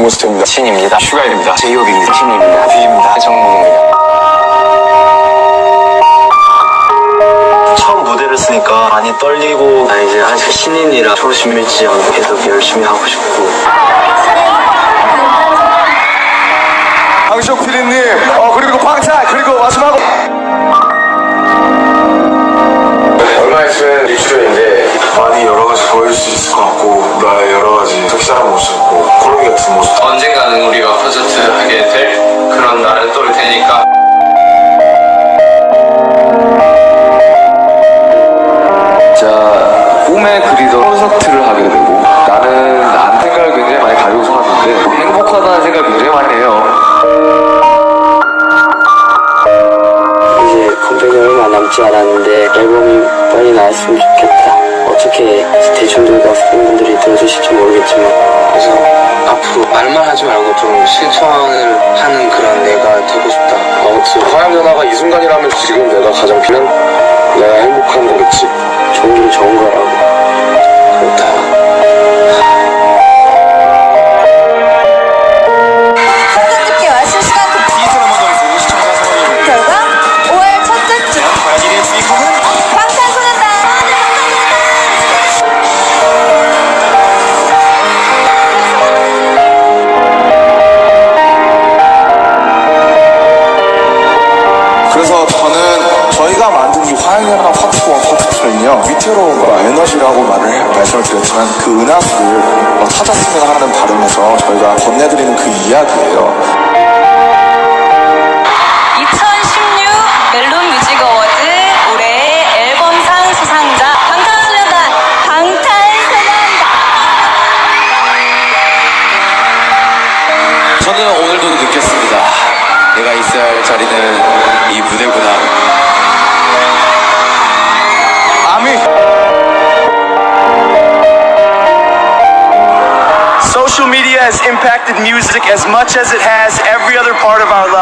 정모스트입니다. 신입니다. 슈가입니다. 제이홉입니다. 신입니다. 뷰입니다. 정국입니다. 처음 무대를 쓰니까 많이 떨리고 나 이제 아직 신인이라 초심 잃지 않고 계속 열심히 하고 싶고 강시혁 PD님, 어, 그리고 방탄, 그리고 마지막으로. 얼마 있으면 입출연인데 많이 여러 가지 보일 수 있을 것 같고 나의 여러 가지 섹시한 모습, 뭐 콜로기 같은 모습 언젠가는 우리가 콘서트 하게 될 그런 날은 또 올 테니까. 자 꿈에 그리던 콘서트를 하게 되고 나는 안 생각을 굉장히 많이 가지고 살았는데 행복하다는 생각을 굉장히 많이 해요. 이제 컴백이 얼마 남지 않았는데 앨범이 빨리 나왔으면 좋겠다 어떻게 대중들과 팬분들이 들어주실지 모르겠지만. 그래서 앞으로 말만 하지 말고 좀 실천을 하는 그런 내가 되고 싶다. 아무튼 화양 연화가 이 순간이라면 지금 내가 가장 필요한 내가 행복한 거겠지. 좋은 게 좋은 거라 그래서 저는 저희가 만든 이 화양연화 파트 1, 파트 2는요 위태로운 에너지라고 말을 해- 말씀을 드렸지만 그 은하수를 어, 찾았으면 하는 바람에서 저희가 건네드리는 그 이야기예요. 2016 멜론 뮤직 어워드 올해의 앨범상 수상자 방탄소년단 방탄소년단! 저는 오늘도 느꼈습니다 내가 있어야 할 자리는 이 무대구나 아미 Social media has impacted music as much as it has every other part of our lives.